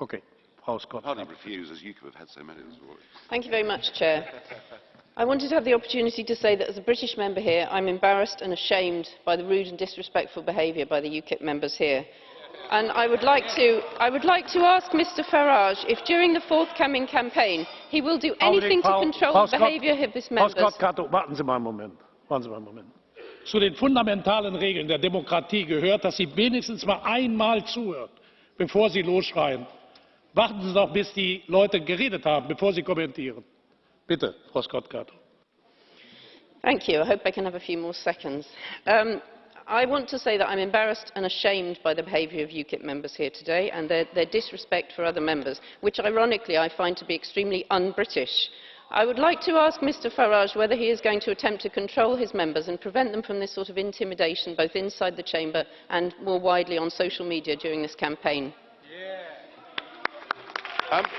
Okay, Frau Scott. Hardly refuse, as UKIP have had so many this morning. Thank you very much, Chair. I wanted to have the opportunity to say that as a British member here, I'm embarrassed and ashamed by the rude and disrespectful behaviour by the UKIP members here. And I would, like to, I would like to ask Mr Farage if during the forthcoming campaign he will do anything to control Frau the behaviour of his Frau members. Scott Cato, warten Sie mal einen Moment. Warten Sie mal einen Moment. Zu den fundamentalen Regeln der Demokratie gehört, dass Sie wenigstens mal einmal zuhört, bevor Sie losschreien. Warten Sie doch, bis die Leute geredet haben, bevor Sie kommentieren. Bitte, Frau Scott Cato. Thank you. I hope I can have a few more seconds. Um, I want to say that I'm embarrassed and ashamed by the behaviour of UKIP members here today and their, their disrespect for other members, which ironically I find to be extremely un-British. I would like to ask Mr Farage whether he is going to attempt to control his members and prevent them from this sort of intimidation both inside the chamber and more widely on social media during this campaign. Um,